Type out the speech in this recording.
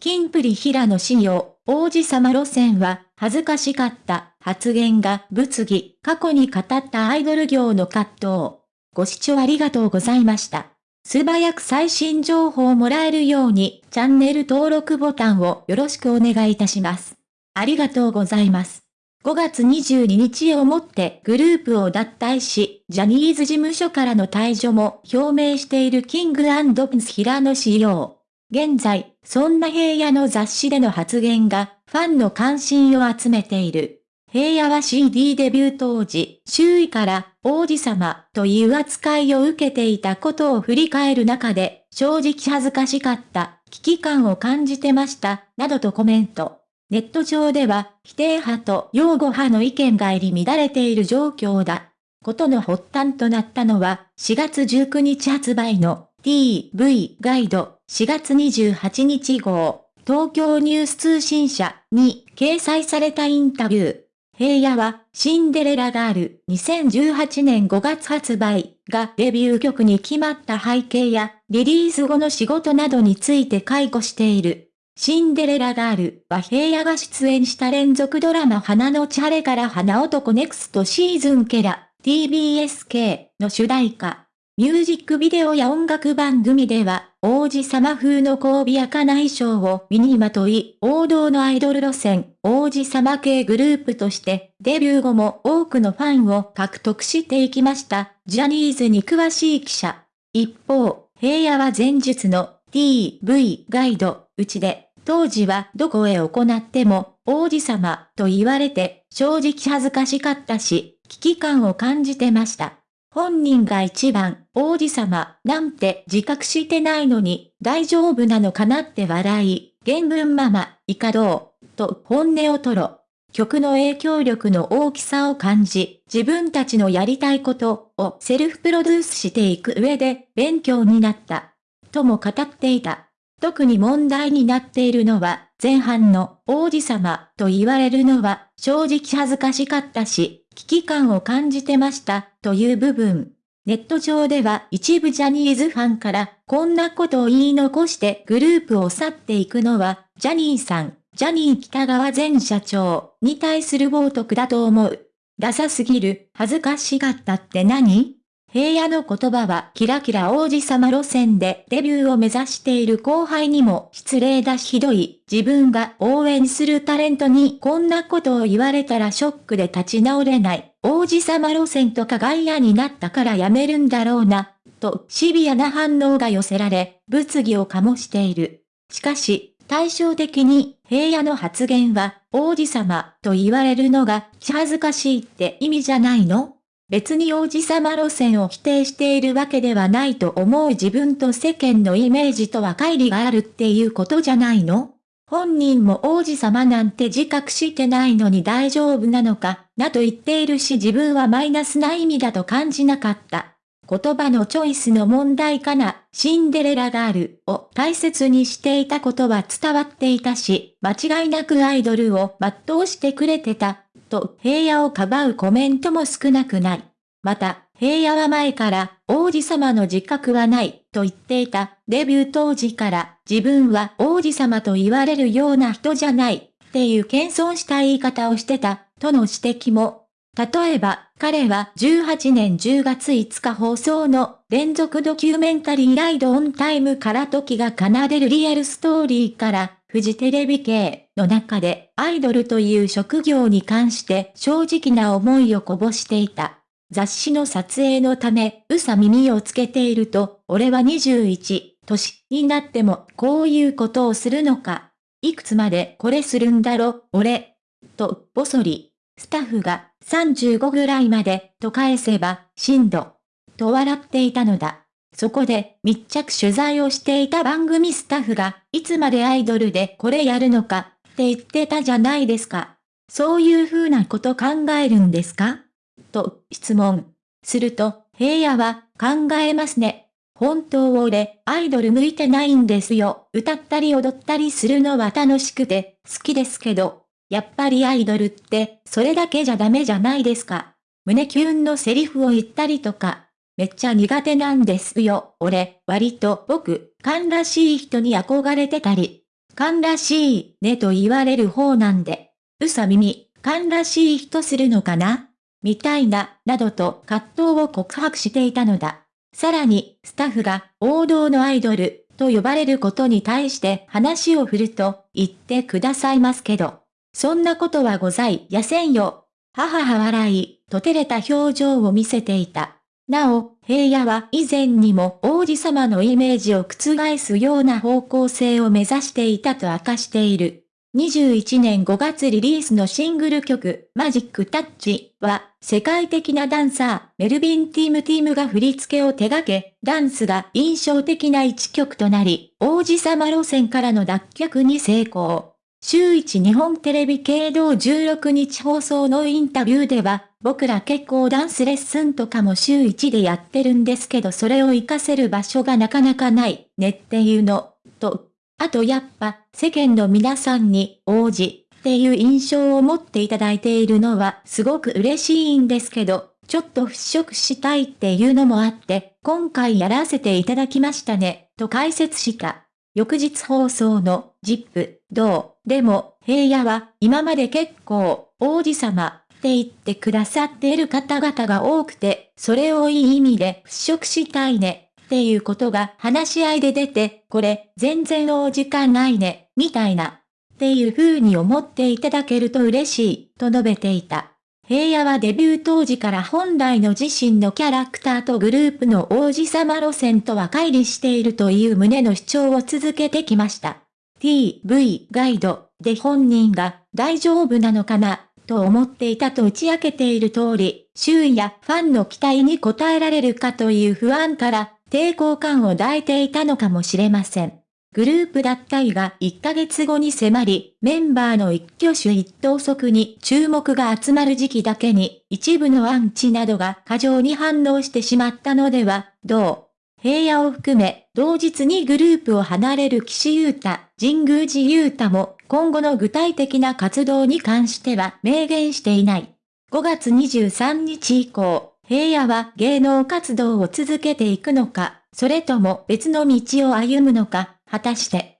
キンプリ平野仕様、王子様路線は恥ずかしかった発言が物議、過去に語ったアイドル業の葛藤。ご視聴ありがとうございました。素早く最新情報をもらえるようにチャンネル登録ボタンをよろしくお願いいたします。ありがとうございます。5月22日をもってグループを脱退し、ジャニーズ事務所からの退場も表明しているキングプンス平野仕様。現在、そんな平野の雑誌での発言が、ファンの関心を集めている。平野は CD デビュー当時、周囲から、王子様という扱いを受けていたことを振り返る中で、正直恥ずかしかった、危機感を感じてました、などとコメント。ネット上では、否定派と擁護派の意見が入り乱れている状況だ。ことの発端となったのは、4月19日発売の TV ガイド4月28日号、東京ニュース通信社に掲載されたインタビュー。平野はシンデレラガール2018年5月発売がデビュー曲に決まった背景やリリース後の仕事などについて解雇している。シンデレラガールは平野が出演した連続ドラマ花のチャレから花男ネクストシーズンケラ TBSK の主題歌。ミュージックビデオや音楽番組では、王子様風のびやかな衣装を身にまとい、王道のアイドル路線、王子様系グループとして、デビュー後も多くのファンを獲得していきました。ジャニーズに詳しい記者。一方、平野は前述の TV ガイド、うちで、当時はどこへ行っても、王子様と言われて、正直恥ずかしかったし、危機感を感じてました。本人が一番、王子様、なんて自覚してないのに、大丈夫なのかなって笑い、原文ママ、いかどう、と本音を吐露。曲の影響力の大きさを感じ、自分たちのやりたいことをセルフプロデュースしていく上で勉強になった。とも語っていた。特に問題になっているのは、前半の王子様と言われるのは正直恥ずかしかったし、危機感を感じてました、という部分。ネット上では一部ジャニーズファンからこんなことを言い残してグループを去っていくのはジャニーさん、ジャニー北川前社長に対する冒涜だと思う。ダサすぎる、恥ずかしがったって何？平野の言葉はキラキラ王子様路線でデビューを目指している後輩にも失礼だしひどい。自分が応援するタレントにこんなことを言われたらショックで立ち直れない。王子様路線とか外野になったからやめるんだろうな。とシビアな反応が寄せられ、物議を醸している。しかし、対照的に平野の発言は王子様と言われるのが気恥ずかしいって意味じゃないの？別に王子様路線を否定しているわけではないと思う自分と世間のイメージとは乖離があるっていうことじゃないの？本人も王子様なんて自覚してないのに大丈夫なのか、なと言っているし自分はマイナスな意味だと感じなかった。言葉のチョイスの問題かな、シンデレラガールを大切にしていたことは伝わっていたし、間違いなくアイドルを全うしてくれてた。と平野をかばうコメントも少なくない。また、平野は前から王子様の自覚はないと言っていたデビュー当時から自分は王子様と言われるような人じゃないっていう謙遜した言い方をしてたとの指摘も。例えば、彼は18年10月5日放送の連続ドキュメンタリーライドオンタイムから時が奏でるリアルストーリーからフジテレビ系の中でアイドルという職業に関して正直な思いをこぼしていた。雑誌の撮影のため、うさ耳をつけていると、俺は21、年になってもこういうことをするのか。いくつまでこれするんだろ、俺。と、ぼそり。スタッフが35ぐらいまでと返せば、震度。と笑っていたのだ。そこで密着取材をしていた番組スタッフが、いつまでアイドルでこれやるのか、って言ってたじゃないですか。そういう風なこと考えるんですか？と質問。すると、平野は、考えますね。本当俺、アイドル向いてないんですよ。歌ったり踊ったりするのは楽しくて、好きですけど。やっぱりアイドルって、それだけじゃダメじゃないですか。胸キュンのセリフを言ったりとか、めっちゃ苦手なんですよ。俺、割と僕、勘らしい人に憧れてたり。勘らしいねと言われる方なんで、うさ耳、勘らしい人するのかな？みたいな、などと葛藤を告白していたのだ。さらに、スタッフが王道のアイドルと呼ばれることに対して話を振ると言ってくださいますけど、そんなことはございやせんよ。母は笑い、と照れた表情を見せていた。なお、平野は以前にも王子様のイメージを覆すような方向性を目指していたと明かしている。21年5月リリースのシングル曲、マジックタッチは、世界的なダンサー、メルビン・ティーム・ティームが振り付けを手掛け、ダンスが印象的な一曲となり、王子様路線からの脱却に成功。週一日本テレビ系道16日放送のインタビューでは、僕ら結構ダンスレッスンとかも週一でやってるんですけどそれを活かせる場所がなかなかないねっていうの、とあとやっぱ、世間の皆さんに、王子、っていう印象を持っていただいているのはすごく嬉しいんですけど、ちょっと払拭したいっていうのもあって、今回やらせていただきましたね、と解説した。翌日放送の、ジップ、どう、でも、平野は、今まで結構、王子様、って言ってくださっている方々が多くて、それをいい意味で払拭したいね、っていうことが話し合いで出て、これ、全然お時間ないね、みたいな。っていう風に思っていただけると嬉しい、と述べていた。平野はデビュー当時から本来の自身のキャラクターとグループの王子様路線とは乖離しているという旨の主張を続けてきました。TV ガイドで本人が大丈夫なのかなと思っていたと打ち明けている通り、周囲やファンの期待に応えられるかという不安から抵抗感を抱いていたのかもしれません。グループ脱退が1ヶ月後に迫り、メンバーの一挙手一投足に注目が集まる時期だけに、一部のアンチなどが過剰に反応してしまったのでは、どう平野を含め、同日にグループを離れる岸優太、神宮寺優太も、今後の具体的な活動に関しては明言していない。5月23日以降、平野は芸能活動を続けていくのか、それとも別の道を歩むのか、果たして。